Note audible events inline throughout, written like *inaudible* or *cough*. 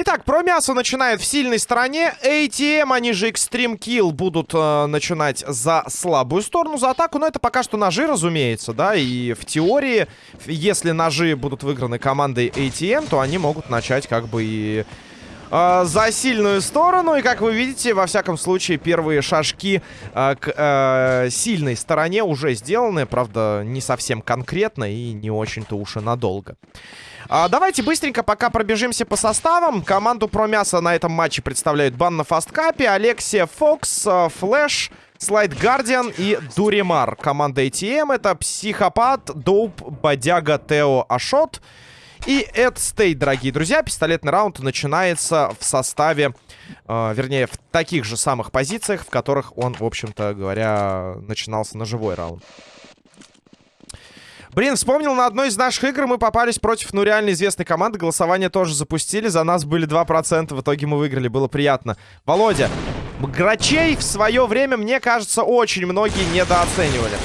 Итак, про мясо начинает в сильной стороне. ATM, они же Extreme Kill, будут э, начинать за слабую сторону, за атаку. Но это пока что ножи, разумеется, да. И в теории, если ножи будут выиграны командой ATM, то они могут начать как бы и э, за сильную сторону. И, как вы видите, во всяком случае, первые шажки э, к э, сильной стороне уже сделаны. Правда, не совсем конкретно и не очень-то уж и надолго. А, давайте быстренько пока пробежимся по составам. Команду про мясо на этом матче представляют Бан на фасткапе, Алексия Фокс, э, Флэш, Слайд Гардиан и Дуримар. Команда ATM это Психопат, Доуп, Бодяга, Тео, Ашот и Эд Стейт, дорогие друзья. Пистолетный раунд начинается в составе, э, вернее, в таких же самых позициях, в которых он, в общем-то говоря, начинался ножевой раунд. Блин, вспомнил, на одной из наших игр мы попались против, ну, реально известной команды. Голосование тоже запустили. За нас были 2%. В итоге мы выиграли. Было приятно. Володя, Грачей в свое время, мне кажется, очень многие недооценивали.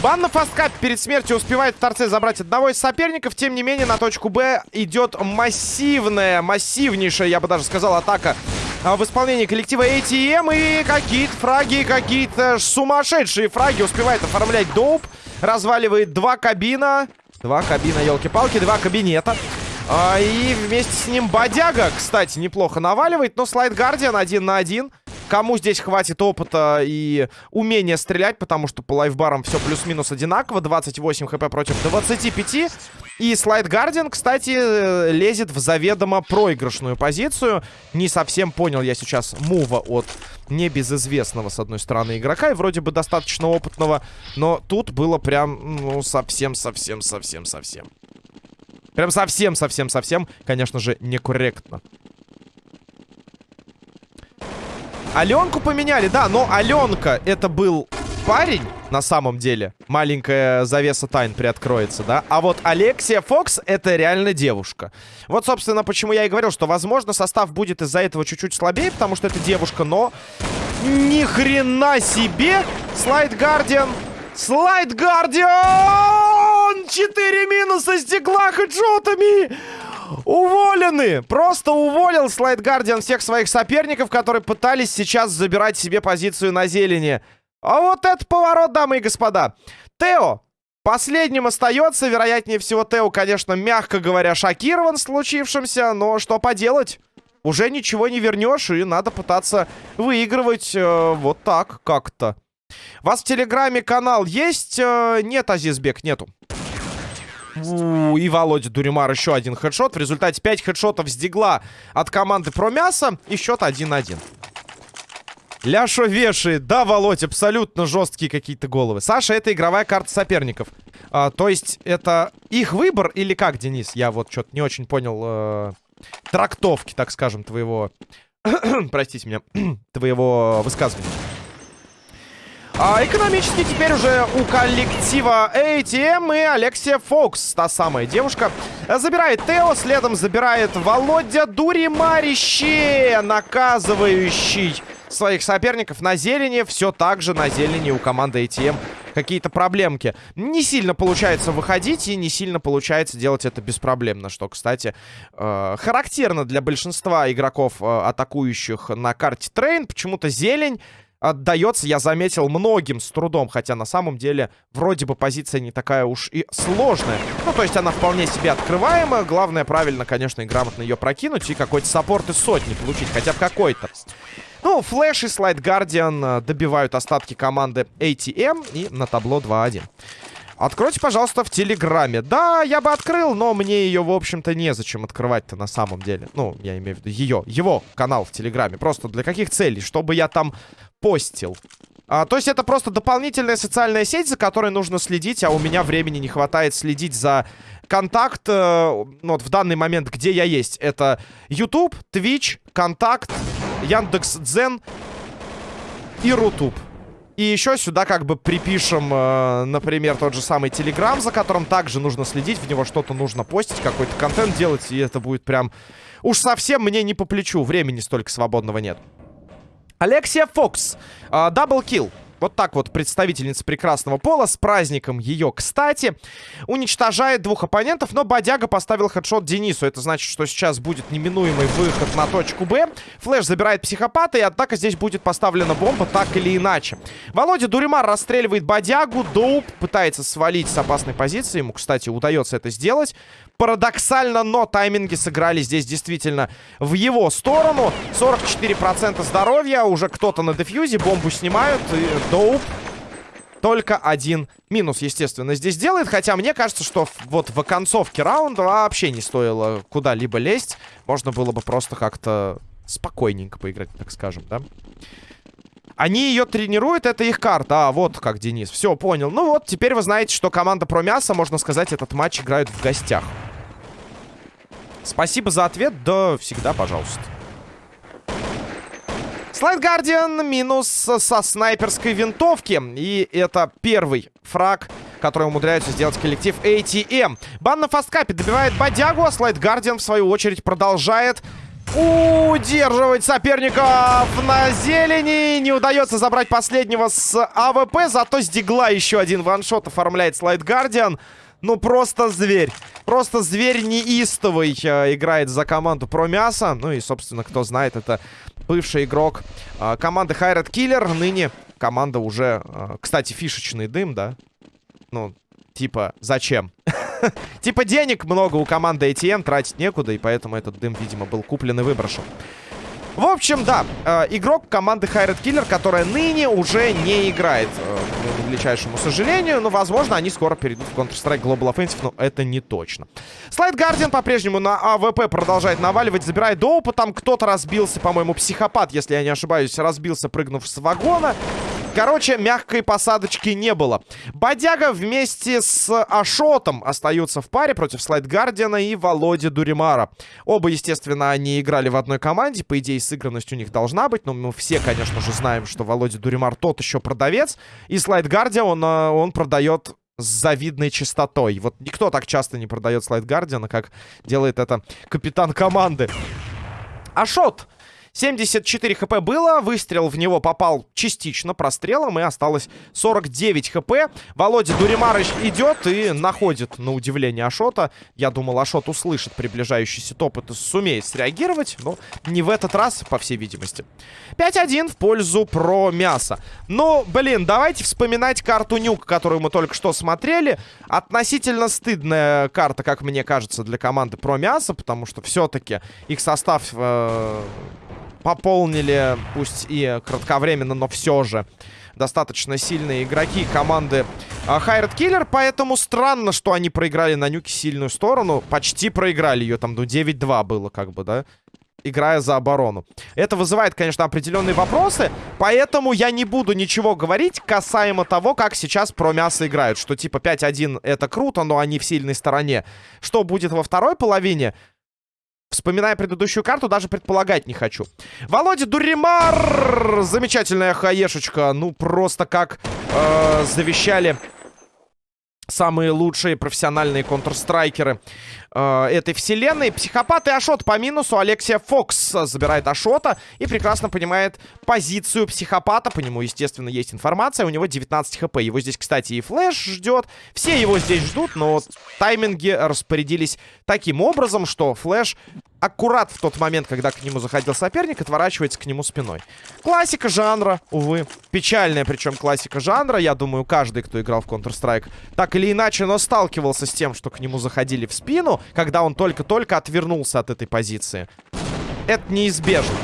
Бан на фасткап перед смертью успевает в торце забрать одного из соперников. Тем не менее, на точку Б идет массивная, массивнейшая, я бы даже сказал, атака а, в исполнении коллектива ATM. И какие-то фраги, какие-то сумасшедшие фраги успевает оформлять Доуп. Разваливает два кабина. Два кабина, елки-палки, два кабинета. А, и вместе с ним Бодяга, кстати, неплохо наваливает. Но Слайд Гардиан один на один. Кому здесь хватит опыта и умения стрелять, потому что по лайфбарам все плюс-минус одинаково. 28 хп против 25. И Слайд Гардиан, кстати, э, лезет в заведомо проигрышную позицию. Не совсем понял я сейчас мува от небезызвестного, с одной стороны, игрока. И вроде бы достаточно опытного. Но тут было прям, ну, совсем-совсем-совсем-совсем. Прям совсем-совсем-совсем, конечно же, некорректно. Аленку поменяли, да, но Аленка это был парень, на самом деле. Маленькая завеса тайн приоткроется, да. А вот Алексия Фокс это реально девушка. Вот, собственно, почему я и говорил, что, возможно, состав будет из-за этого чуть-чуть слабее, потому что это девушка, но... Ни хрена себе! Слайд Гардиан! Слайд Гардиан! Четыре минуса стекла хеджотами! Уволены! Просто уволил Слайд Гардиан всех своих соперников, которые пытались сейчас забирать себе позицию на зелени. А вот это поворот, дамы и господа. Тео последним остается. Вероятнее всего, Тео, конечно, мягко говоря, шокирован случившимся. Но что поделать? Уже ничего не вернешь, и надо пытаться выигрывать э, вот так как-то. Вас в Телеграме канал есть? Э, нет, Азизбек, нету и Володя Дуримар еще один хедшот. В результате 5 хедшотов с дигла от команды про мясо. И счет 1-1. Ляшо вешает. Да, Володь, абсолютно жесткие какие-то головы. Саша, это игровая карта соперников. А, то есть, это их выбор или как, Денис? Я вот что-то не очень понял э, трактовки, так скажем, твоего... *clears throat* Простите меня. *clears throat* твоего высказывания. А экономически теперь уже у коллектива ATM и Алексия Фокс, та самая девушка, забирает Тео, следом забирает Володя Дуримарище, наказывающий своих соперников на зелени. Все так же на зелени у команды ATM какие-то проблемки. Не сильно получается выходить и не сильно получается делать это беспроблемно, что, кстати, э, характерно для большинства игроков, э, атакующих на карте Train. Почему-то зелень отдается, я заметил, многим с трудом. Хотя на самом деле вроде бы позиция не такая уж и сложная. Ну, то есть она вполне себе открываемая. Главное правильно, конечно, и грамотно ее прокинуть. И какой-то support из сотни получить. Хотя бы какой-то. Ну, Flash и Slide Guardian э, добивают остатки команды ATM. И на табло 2-1. Откройте, пожалуйста, в Телеграме. Да, я бы открыл, но мне ее, в общем-то, незачем открывать-то на самом деле. Ну, я имею в виду ее, его канал в Телеграме. Просто для каких целей? Чтобы я там постил. А, то есть это просто дополнительная социальная сеть, за которой нужно следить, а у меня времени не хватает следить за контакт, э, ну, вот в данный момент, где я есть. Это YouTube, Twitch, Контакт, Яндекс.Дзен и Рутуб. И еще сюда как бы припишем, э, например, тот же самый Телеграм, за которым также нужно следить, в него что-то нужно постить, какой-то контент делать, и это будет прям... Уж совсем мне не по плечу, времени столько свободного нет. Alexia Fox. Double kill. Вот так вот представительница прекрасного пола, с праздником ее, кстати, уничтожает двух оппонентов, но Бодяга поставил headshot Денису. Это значит, что сейчас будет неминуемый выход на точку Б. Флэш забирает психопата, и однако здесь будет поставлена бомба так или иначе. Володя Дуримар расстреливает Бодягу, Доуп пытается свалить с опасной позиции, ему, кстати, удается это сделать. Парадоксально, но тайминги сыграли здесь действительно в его сторону. 44% здоровья, уже кто-то на дефьюзе, бомбу снимают, и Доуп только один минус, естественно, здесь делает. Хотя мне кажется, что вот в оконцовке раунда вообще не стоило куда-либо лезть. Можно было бы просто как-то спокойненько поиграть, так скажем, да? Они ее тренируют, это их карта. А, вот как, Денис. Все, понял. Ну вот, теперь вы знаете, что команда про мясо, можно сказать, этот матч играют в гостях. Спасибо за ответ. Да, всегда, пожалуйста. Слайд Гардиан минус со снайперской винтовки. И это первый фраг, который умудряется сделать коллектив ATM. Бан на фасткапе добивает Бодягу, а Слайд Гардиан, в свою очередь, продолжает удерживать соперников на зелени. Не удается забрать последнего с АВП, зато с Дигла еще один one-shot оформляет Slide Guardian. Ну, просто зверь. Просто зверь неистовый э, играет за команду про мясо. Ну и, собственно, кто знает, это бывший игрок э, команды Hired Killer. Ныне команда уже... Э, кстати, фишечный дым, да? Ну, типа, зачем? *laughs* Типа денег много у команды ATM, тратить некуда, и поэтому этот дым, видимо, был куплен и выброшен. В общем, да, э, игрок команды Hired Killer, которая ныне уже не играет, э, к величайшему сожалению. Но, возможно, они скоро перейдут в Counter-Strike Global Offensive, но это не точно. Slide Guardian по-прежнему на АВП продолжает наваливать, забирает доупа. Там кто-то разбился, по-моему, психопат, если я не ошибаюсь, разбился, прыгнув с вагона. Короче, мягкой посадочки не было. Бодяга вместе с Ашотом остаются в паре против Слайд Гардиана и Володи Дуримара. Оба, естественно, они играли в одной команде. По идее, сыгранность у них должна быть. Но мы все, конечно же, знаем, что Володя Дуримар тот еще продавец. И Слайд Гардиан, он, э, продает с завидной частотой. Вот никто так часто не продает Слайд Гардиана, как делает это капитан команды. Ашот 74 хп было, выстрел в него попал частично прострелом, и осталось 49 хп. Володя Дуримарыч идет и находит, на удивление, Ашота. Я думал, Ашот услышит приближающийся топот и сумеет среагировать, но не в этот раз, по всей видимости. 5-1 в пользу про мясо. Но, блин, давайте вспоминать карту Нюк, которую мы только что смотрели. Относительно стыдная карта, как мне кажется, для команды про мясо, потому что все-таки их состав... Э пополнили, пусть и кратковременно, но все же достаточно сильные игроки команды Хайред Киллер, поэтому странно, что они проиграли на нюке сильную сторону. Почти проиграли ее, там, ну, 9-2 было, как бы, да? играя за оборону. Это вызывает, конечно, определенные вопросы, поэтому я не буду ничего говорить касаемо того, как сейчас про мясо играют. Что типа 5-1 это круто, но они в сильной стороне. Что будет во второй половине, Вспоминая предыдущую карту, даже предполагать не хочу. Володя Дуримар! Замечательная хаешечка. Ну, просто как э, завещали самые лучшие профессиональные контрстрайкеры э, этой вселенной. Психопат и Ашот по минусу. Алексия Фокс забирает Ашота и прекрасно понимает позицию психопата. По нему, естественно, есть информация. У него 19 хп. Его здесь, кстати, и Флэш ждет. Все его здесь ждут, но тайминги распорядились таким образом, что Флэш аккурат в тот момент, когда к нему заходил соперник, отворачивается к нему спиной. Классика жанра, увы. Печальная, причем классика жанра. Я думаю, каждый, кто играл в Counter-Strike, так или иначе, но сталкивался с тем, что к нему заходили в спину, когда он только-только отвернулся от этой позиции. Это неизбежно.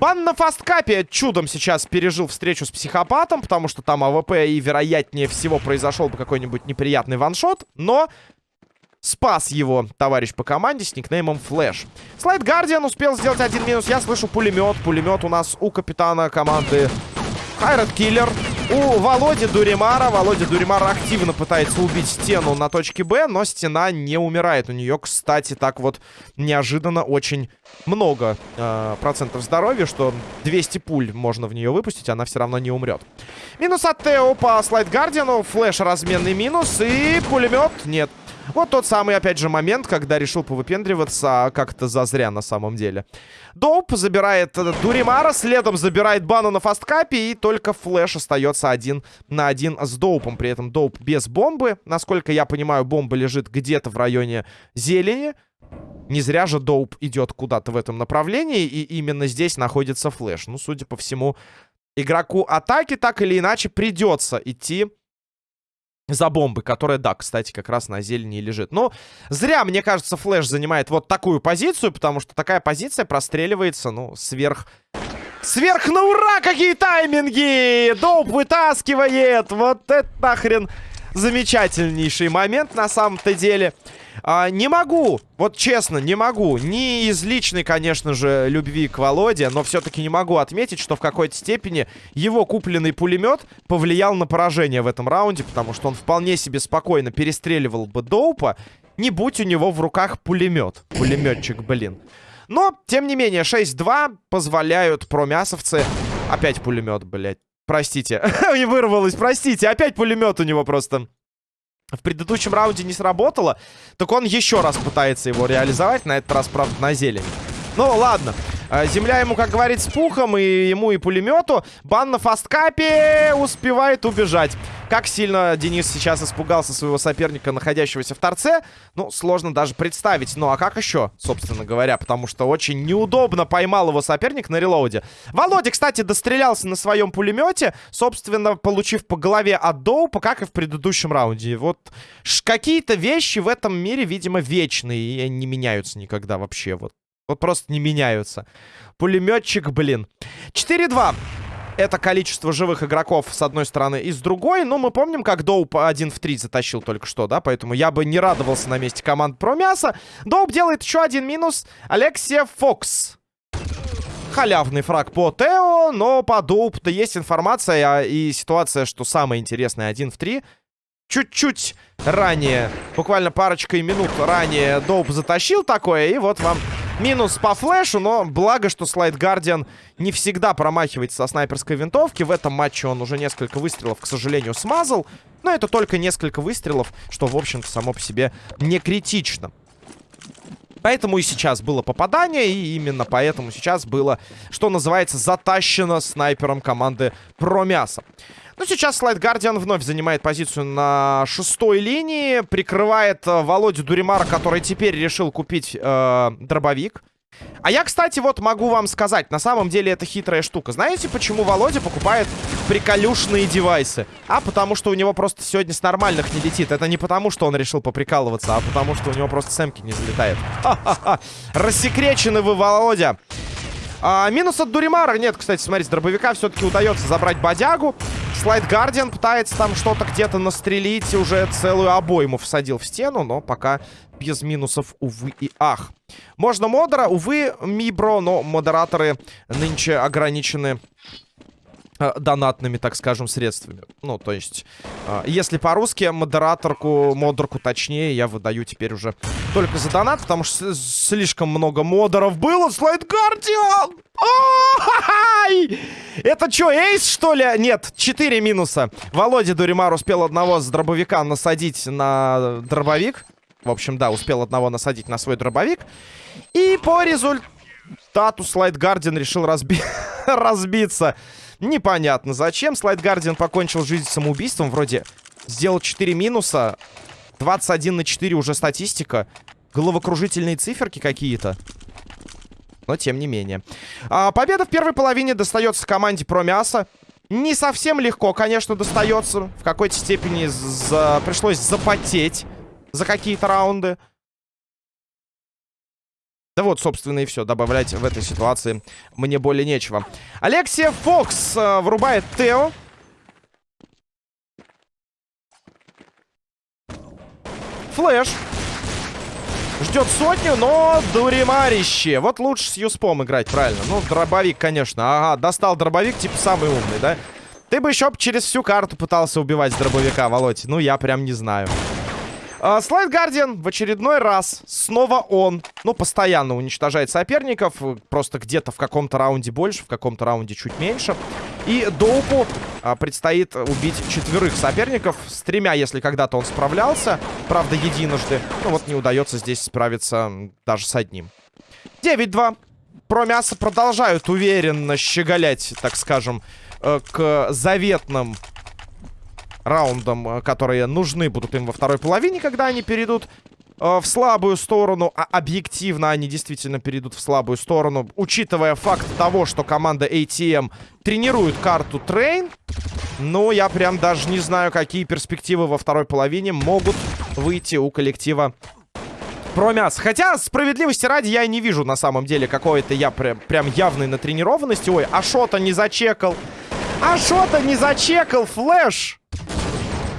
Бан на фасткапе чудом сейчас пережил встречу с психопатом, потому что там АВП и, вероятнее всего, произошел бы какой-нибудь неприятный one-shot. Но спас его товарищ по команде с никнеймом Flash. Слайд Гардиан успел сделать один минус. Я слышу пулемет. Пулемет у нас у капитана команды Хайрат Киллер. У Володи Дуримара. Володя Дуримар активно пытается убить стену на точке Б, но стена не умирает. У нее, кстати, так вот неожиданно очень много э, процентов здоровья, что 200 пуль можно в нее выпустить, она все равно не умрет. Минус от Тео по слайд Гардиану. Флэш разменный минус и пулемет. Нет, Вот тот самый, опять же, момент, когда решил повыпендриваться, а как-то зазря на самом деле. Доуп забирает э, Дуримара, следом забирает Бану на фасткапе, и только Flash остается один на один с Доупом. При этом Доуп без бомбы. Насколько я понимаю, бомба лежит где-то в районе зелени. Не зря же Доуп идет куда-то в этом направлении, и именно здесь находится Flash. Ну, судя по всему, игроку атаки так или иначе придется идти за бомбы, которая, да, кстати, как раз на зелени лежит. Но зря, мне кажется, Флэш занимает вот такую позицию, потому что такая позиция простреливается, ну, сверх... Сверх на ура! Какие тайминги! Доп вытаскивает! Вот это нахрен замечательнейший момент на самом-то деле. А, не могу, вот честно, не могу. Не из личной, конечно же, любви к Володе, но все-таки не могу отметить, что в какой-то степени его купленный пулемет повлиял на поражение в этом раунде, потому что он вполне себе спокойно перестреливал бы Доупа, не будь у него в руках пулемет. Пулеметчик, блин. Но, тем не менее, 6-2 позволяют промясовцы... Опять пулемет, блядь. Простите. *laughs* Не вырвалось, простите. Опять пулемет у него просто в предыдущем раунде не сработало, так он еще раз пытается его реализовать, на этот раз, правда, на зелень. Ну, ладно. А, земля ему, как говорит, с пухом, и ему, и пулемету. Бан на фасткапе успевает убежать. Как сильно Денис сейчас испугался своего соперника, находящегося в торце, ну, сложно даже представить. Ну, а как еще, собственно говоря, потому что очень неудобно поймал его соперник на релоуде. Володя, кстати, дострелялся на своем пулемете, собственно, получив по голове от Доупа, как и в предыдущем раунде. Вот какие-то вещи в этом мире, видимо, вечные, и не меняются никогда вообще, вот. Вот просто не меняются. Пулеметчик, блин. 4-2. Это количество живых игроков с одной стороны и с другой. Но мы помним, как Доуп 1 в 3 затащил только что, да? Поэтому я бы не радовался на месте команд про мясо. Доуп делает еще один минус. Алексия Фокс. Халявный фраг по Тео, но по Доуп-то есть информация и ситуация, что самое интересное 1 в 3 чуть-чуть ранее, буквально парочкой минут ранее Доуп затащил такое, и вот вам минус по флешу, но благо, что Слайд Гардиан не всегда промахивается со снайперской винтовки. В этом матче он уже несколько выстрелов, к сожалению, смазал. Но это только несколько выстрелов, что, в общем-то, само по себе не критично. Поэтому и сейчас было попадание, и именно поэтому сейчас было, что называется, затащено снайпером команды Промяса. Ну, сейчас Слайд Гардиан вновь занимает позицию на шестой линии. Прикрывает э, Володю Дуримара, который теперь решил купить э, дробовик. А я, кстати, вот могу вам сказать, на самом деле это хитрая штука. Знаете, почему Володя покупает приколюшные девайсы? А потому что у него просто сегодня с нормальных не летит. Это не потому, что он решил поприкалываться, а потому что у него просто сэмки не залетает. Ха-ха-ха! Рассекречены вы, Володя! А, минус от Дуримара. Нет, кстати, смотрите, дробовика все-таки удается забрать бодягу. Слайд Гардиан пытается там что-то где-то настрелить. Уже целую обойму всадил в стену, но пока без минусов, увы и ах. Можно модера, увы, Мибро, но модераторы нынче ограничены донатными, так скажем, средствами. Ну, то есть, э, если по-русски, модераторку, модерку точнее, я выдаю теперь уже только за донат, потому что слишком много модеров было. Слайд Гардиан! Это что, эйс, что ли? Нет, 4 минуса. Володя Дуримар успел одного с дробовика насадить на дробовик. В общем, да, успел одного насадить на свой дробовик. И по результату Слайд Гардиан решил разби... *laughs* разбиться. Непонятно зачем. Слайд Гардиан покончил жизнь самоубийством. Вроде сделал 4 минуса. 21 на 4 уже статистика. Головокружительные циферки какие-то. Но тем не менее. А, победа в первой половине достается команде про мясо. Не совсем легко, конечно, достается. В какой-то степени за... пришлось запотеть за какие-то раунды. Да вот, собственно, и все. Добавлять в этой ситуации мне более нечего. Алексия Фокс э, врубает Тео. Флэш. Ждет сотню, но дуримарище. Вот лучше с Юспом играть, правильно. Ну, дробовик, конечно. Ага, достал дробовик, типа самый умный, да? Ты бы еще через всю карту пытался убивать с дробовика, Володь. Ну, я прям не знаю. Слайд Гардиан в очередной раз, снова он, ну, постоянно уничтожает соперников. Просто где-то в каком-то раунде больше, в каком-то раунде чуть меньше. И Доупу а, предстоит убить четверых соперников. С тремя, если когда-то он справлялся. Правда, единожды. Ну вот не удается здесь справиться даже с одним. 9-2. Про мясо продолжают уверенно щеголять, так скажем, э, к заветным раундам, э, которые нужны будут им во второй половине, когда они перейдут Э, в слабую сторону, а объективно они действительно перейдут в слабую сторону, учитывая факт того, что команда ATM тренирует карту Train, ну, я прям даже не знаю, какие перспективы во второй половине могут выйти у коллектива Про мясо. Хотя, справедливости ради, я не вижу на самом деле какой-то я прям, прям явной натренированности. Ой, Ашота не зачекал. Ашота не зачекал, Flash!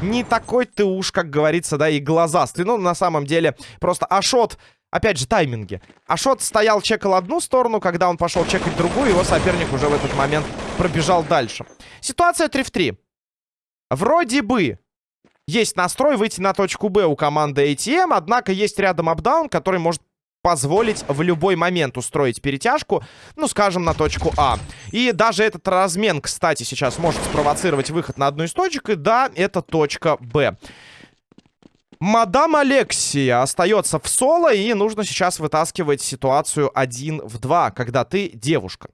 Не такой ты уж, как говорится, да, и глазастый. Ну, на самом деле, просто Ашот... Опять же, тайминги. Ашот стоял, чекал одну сторону, когда он пошел чекать другую, его соперник уже в этот момент пробежал дальше. Ситуация 3 в 3. Вроде бы есть настрой выйти на точку Б у команды ATM, однако есть рядом апдаун, который может позволить в любой момент устроить перетяжку, ну, скажем, на точку А. И даже этот размен, кстати, сейчас может спровоцировать выход на одну из точек, и да, это точка Б. Мадам Алексия остается в соло, и нужно сейчас вытаскивать ситуацию один в два, когда ты девушка.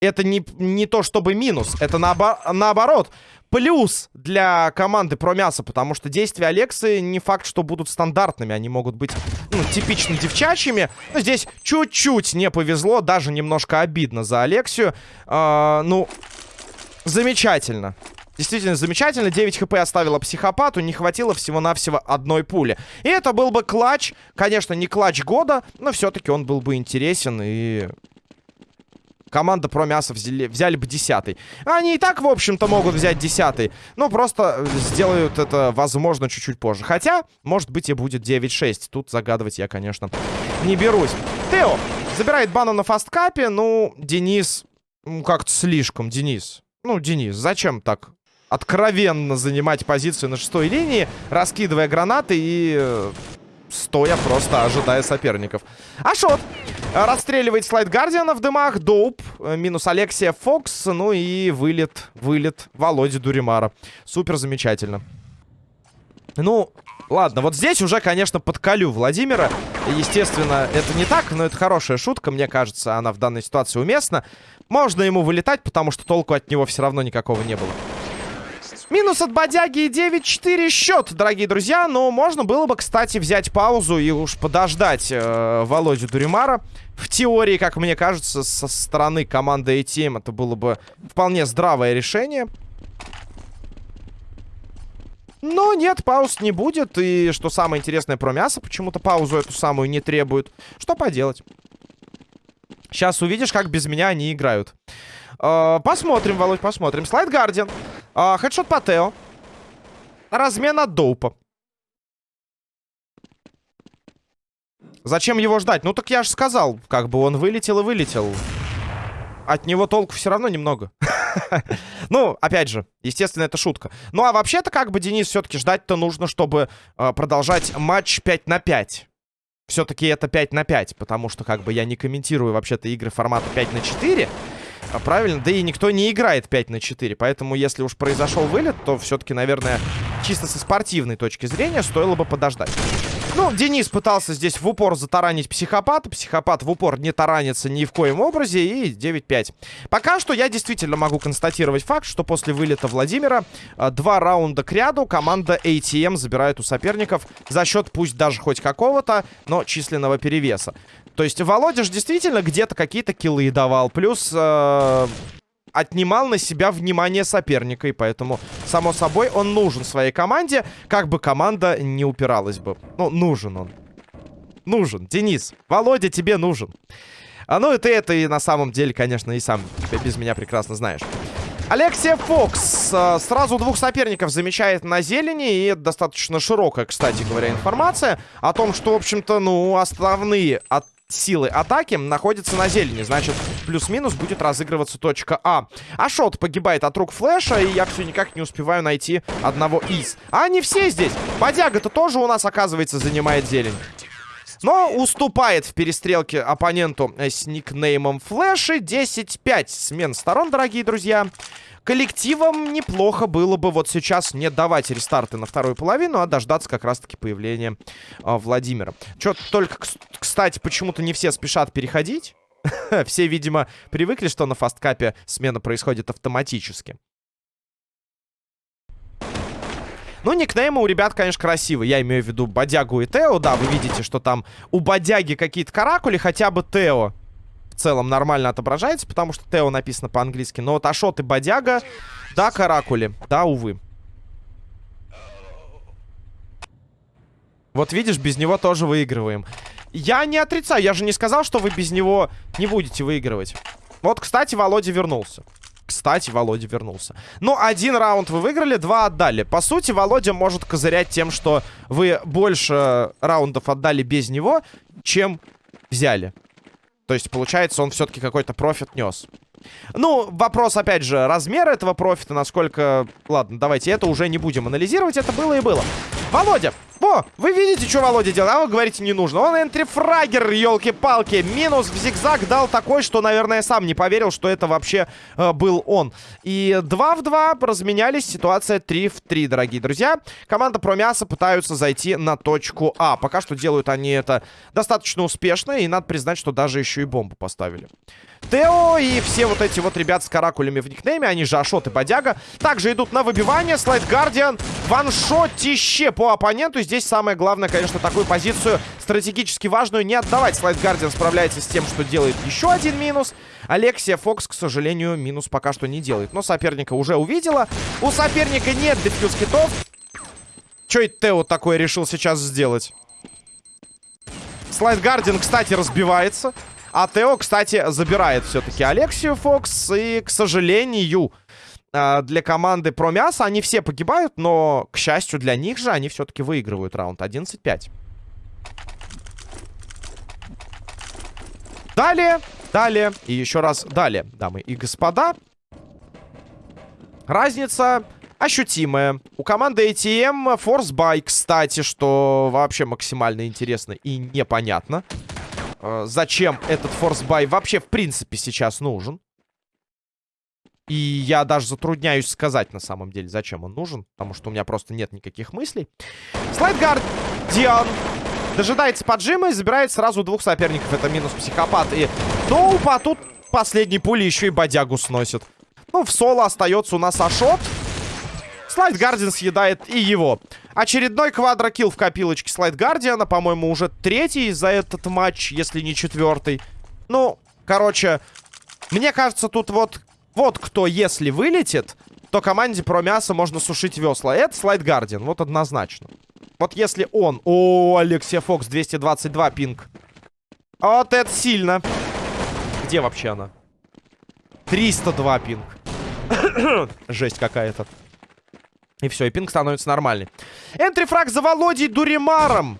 Это не, не то чтобы минус, это наобо наоборот плюс для команды про мясо, потому что действия Алексы не факт, что будут стандартными. Они могут быть, ну, типично девчачьими. Но здесь чуть-чуть не повезло, даже немножко обидно за Алексию. Э, ну, замечательно. Действительно замечательно. 9 хп оставила психопату. Не хватило всего-навсего одной пули. И это был бы клатч. Конечно, не клатч года, но все-таки он был бы интересен. И команда про мясо взяли, взяли бы десятый. Они и так, в общем-то, могут взять десятый. Но просто сделают это, возможно, чуть-чуть позже. Хотя, может быть, и будет 9-6. Тут загадывать я, конечно, не берусь. Тео забирает бану на фасткапе. Ну, Денис... Ну, как-то слишком, Денис. Ну, Денис, зачем так откровенно занимать позицию на шестой линии, раскидывая гранаты и э, стоя просто ожидая соперников. Ашот расстреливает слайд Гардиана в дымах. Доуп, э, минус Алексия Фокс. Ну и вылет, вылет Володи Дуримара. Супер замечательно. Ну, ладно, вот здесь уже, конечно, подколю Владимира. Естественно, это не так, но это хорошая шутка. Мне кажется, она в данной ситуации уместна. Можно ему вылетать, потому что толку от него все равно никакого не было. Минус от бодяги и 9-4 счет, дорогие друзья. Но можно было бы, кстати, взять паузу и уж подождать э, Володю Дуримара. В теории, как мне кажется, со стороны команды ATM это было бы вполне здравое решение. Но нет, пауз не будет. И что самое интересное про мясо, почему-то паузу эту самую не требует. Что поделать? Сейчас увидишь, как без меня они играют. Э, посмотрим, Володь, посмотрим. Слайд Гардиан. А, хедшот по Тео. Размен от Доупа. Зачем его ждать? Ну так я же сказал, как бы он вылетел и вылетел. От него толку все равно немного. *laughs* ну, опять же, естественно, это шутка. Ну, а вообще-то, как бы, Денис, все-таки ждать-то нужно, чтобы э, продолжать матч 5 на 5. Все-таки это 5 на 5, потому что, как бы, я не комментирую вообще-то игры формата 5 на 4. А правильно? Да и никто не играет 5 на 4. Поэтому, если уж произошел вылет, то все-таки, наверное, чисто со спортивной точки зрения стоило бы подождать. Ну, Денис пытался здесь в упор затаранить психопата. Психопат в упор не таранится ни в коем образе. И 9-5. Пока что я действительно могу констатировать факт, что после вылета Владимира э, два раунда к ряду команда ATM забирает у соперников за счет пусть даже хоть какого-то, но численного перевеса. То есть Володя же действительно где-то какие-то киллы давал. Плюс э, отнимал на себя внимание соперника. И поэтому, само собой, он нужен своей команде. Как бы команда не упиралась бы. Ну, нужен он. Нужен. Денис, Володя тебе нужен. А ну и ты это и на самом деле, конечно, и сам без меня прекрасно знаешь. Алексия Фокс э, сразу двух соперников замечает на зелени. И достаточно широкая, кстати говоря, информация о том, что, в общем-то, ну, основные от силы атаки находится на зелени. Значит, плюс-минус будет разыгрываться точка А. Ашот погибает от рук флеша, и я все никак не успеваю найти одного из. А они все здесь. Бодяга-то тоже у нас, оказывается, занимает зелень. Но уступает в перестрелке оппоненту э, с никнеймом Флэши. 10-5 смен сторон, дорогие друзья. Коллективам неплохо было бы вот сейчас не давать рестарты на вторую половину, а дождаться как раз-таки появления э, Владимира. Чё, только, кстати, почему-то не все спешат переходить. *laughs* все, видимо, привыкли, что на фасткапе смена происходит автоматически. Ну, никнеймы у ребят, конечно, красивые. Я имею в виду Бодягу и Тео. Да, вы видите, что там у Бодяги какие-то каракули, хотя бы Тео в целом нормально отображается, потому что Тео написано по-английски. Но вот Ашот и Бодяга, да, каракули. Да, увы. Вот видишь, без него тоже выигрываем. Я не отрицаю, я же не сказал, что вы без него не будете выигрывать. Вот, кстати, Володя вернулся. Кстати, Володя вернулся. Ну, один раунд вы выиграли, два отдали. По сути, Володя может козырять тем, что вы больше раундов отдали без него, чем взяли. То есть, получается, он все-таки какой-то профит нес. Ну, вопрос, опять же, размера этого профита, насколько... Ладно, давайте это уже не будем анализировать, это было и было. Володя, во, вы видите, что Володя делает? А вы говорите, не нужно. Он энтрифрагер, елки-палки. Минус в зигзаг дал такой, что, наверное, сам не поверил, что это вообще э, был он. И 2 в 2 разменялись. Ситуация 3 в 3, дорогие друзья. Команда Промяса пытаются зайти на точку А. Пока что делают они это достаточно успешно. И надо признать, что даже еще и бомбу поставили. Тео и все вот эти вот ребят с каракулями в никнейме, они же Ашот и Бодяга, также идут на выбивание. Слайд Гардиан, ваншотище по оппоненту. Здесь самое главное, конечно, такую позицию стратегически важную не отдавать. Слайд Гардиан справляется с тем, что делает еще один минус. Алексия Фокс, к сожалению, минус пока что не делает. Но соперника уже увидела. У соперника нет дефьюз китов. Что это Тео такое решил сейчас сделать? Слайд Гардиан, кстати, разбивается. А Тео, кстати, забирает все-таки Алексию Фокс. И, к сожалению, для команды Промяса они все погибают, но, к счастью для них же, они все-таки выигрывают раунд 11-5. Далее, далее и еще раз далее, дамы и господа. Разница ощутимая. У команды ATM Buy, кстати, что вообще максимально интересно и непонятно. Э, зачем этот форсбай вообще в принципе сейчас нужен. И я даже затрудняюсь сказать на самом деле, зачем он нужен. Потому что у меня просто нет никаких мыслей. Слайд Гардиан дожидается поджима и забирает сразу двух соперников. Это минус психопат и Доуп. А тут последней пули еще и бодягу сносит. Ну, в соло остается у нас Ашот. Слайд Гардиан съедает и его. Очередной квадрокилл в копилочке Слайд Гардиана. По-моему, уже третий за этот матч, если не четвертый. Ну, короче, мне кажется, тут вот, вот кто, если вылетит, то команде про мясо можно сушить весла. Это Слайд Гардиан, вот однозначно. Вот если он... О, Алексия Фокс, 222 пинг. Вот это сильно. Где вообще она? 302 пинг. *coughs* Жесть какая-то. И все, и пинг становится нормальный. Энтрифраг за Володей Дуримаром.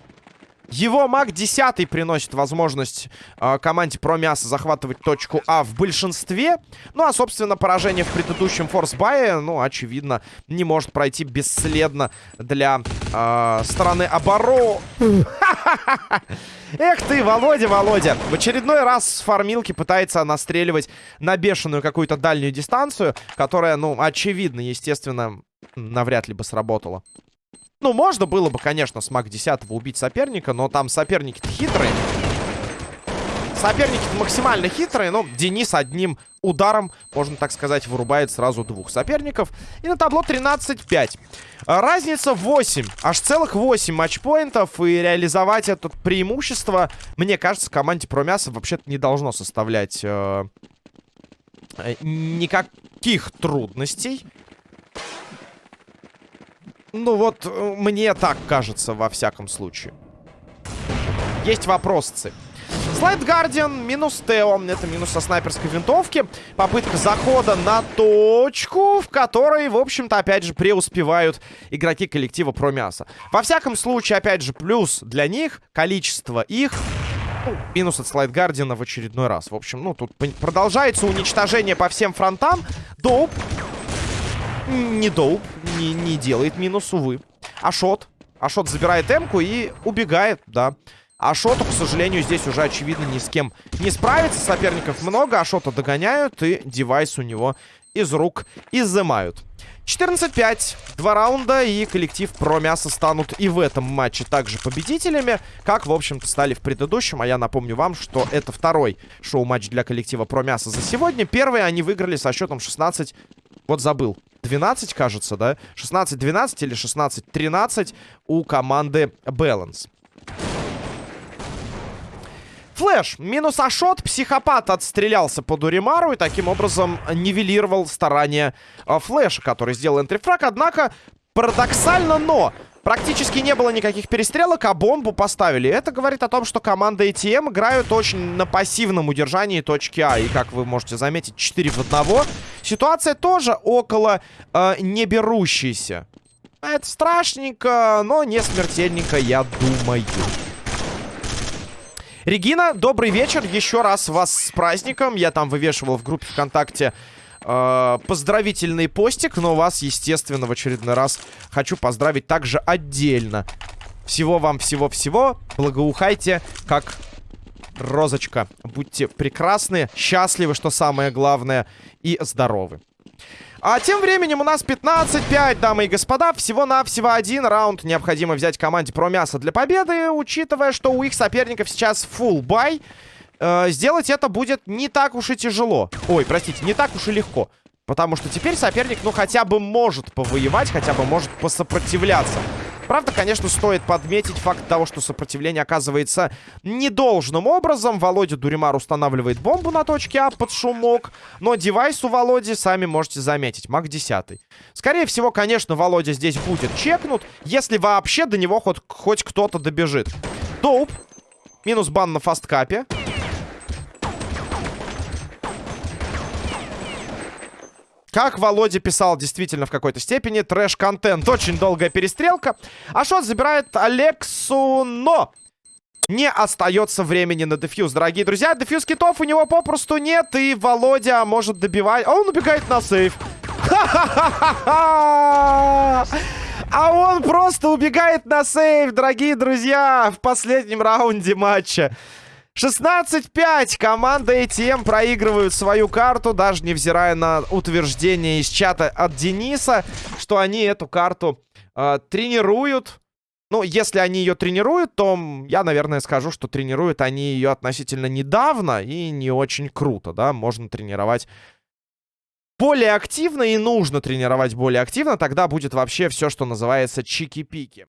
Его маг 10 приносит возможность э, команде про мясо захватывать точку А в большинстве. Ну, а, собственно, поражение в предыдущем форсбае, ну, очевидно, не может пройти бесследно для э, стороны обороны. *laughs* Эх ты, Володя, Володя. В очередной раз с фармилки пытается настреливать на бешеную какую-то дальнюю дистанцию, которая, ну, очевидно, естественно, навряд ли бы сработало. Ну, можно было бы, конечно, с маг 10 убить соперника, но там соперники-то хитрые. Соперники-то максимально хитрые, но Денис одним ударом, можно так сказать, вырубает сразу двух соперников. И на табло 13-5. Разница 8. Аж целых 8 матчпоинтов. И реализовать это преимущество, мне кажется, команде Промяса вообще-то не должно составлять э, никаких трудностей. Ну вот, э, мне так кажется, во всяком случае. Есть вопросцы. Слайд Гардиан, минус Тео. Это минус со снайперской винтовки. Попытка захода на точку, в которой, в общем-то, опять же, преуспевают игроки коллектива про мясо. Во всяком случае, опять же, плюс для них количество их ну, минус от Слайд Гардиана в очередной раз. В общем, ну, тут продолжается уничтожение по всем фронтам. Доуп не доуп, не, не делает минус, увы. Ашот. Ашот забирает эмку и убегает, да. А Шоту, к сожалению, здесь уже, очевидно, ни с кем не справится. Соперников много, а Шота догоняют, и девайс у него из рук изымают. 14-5. Два раунда, и коллектив про мясо станут и в этом матче также победителями, как, в общем-то, стали в предыдущем. А я напомню вам, что это второй шоу-матч для коллектива про мясо за сегодня. Первый они выиграли со счетом 16... Вот забыл. 12, кажется, да? 16-12 или 16-13 у команды Balance. Флэш. Минус Ашот. Психопат отстрелялся по Дуримару и таким образом нивелировал старания э, Флэша, который сделал энтрифраг. Однако, парадоксально, но практически не было никаких перестрелок, а бомбу поставили. Это говорит о том, что команда ATM играют очень на пассивном удержании точки А. И, как вы можете заметить, 4 в 1. Ситуация тоже около э, не берущейся. Это страшненько, но не смертельненько, я думаю. Регина, добрый вечер. Еще раз вас с праздником. Я там вывешивал в группе ВКонтакте э, поздравительный постик. Но вас, естественно, в очередной раз хочу поздравить также отдельно. Всего вам всего-всего. Благоухайте, как розочка. Будьте прекрасны, счастливы, что самое главное, и здоровы. А тем временем у нас 15-5, дамы и господа. Всего-навсего один раунд необходимо взять команде про мясо для победы, учитывая, что у их соперников сейчас full бай. Э, сделать это будет не так уж и тяжело. Ой, простите, не так уж и легко. Потому что теперь соперник, ну, хотя бы может повоевать, хотя бы может посопротивляться. Правда, конечно, стоит подметить факт того, что сопротивление оказывается недолжным образом. Володя Дуримар устанавливает бомбу на точке А под шумок. Но девайс у Володи, сами можете заметить, маг 10. Скорее всего, конечно, Володя здесь будет чекнут, если вообще до него хоть, хоть кто-то добежит. Доуп. Минус бан на фасткапе. Как Володя писал действительно в какой-то степени, трэш-контент. Очень долгая перестрелка. Ашот забирает Алексу, но... Не остается времени на дефьюз, дорогие друзья. Дефьюз китов у него попросту нет, и Володя может добивать... А он убегает на сейф. А он просто убегает на сейф, дорогие друзья, в последнем раунде матча. 16-5. Команда ATM проигрывают свою карту, даже невзирая на утверждение из чата от Дениса, что они эту карту э, тренируют. Ну, если они ее тренируют, то я, наверное, скажу, что тренируют они ее относительно недавно и не очень круто, да. Можно тренировать более активно и нужно тренировать более активно, тогда будет вообще все, что называется чики-пики.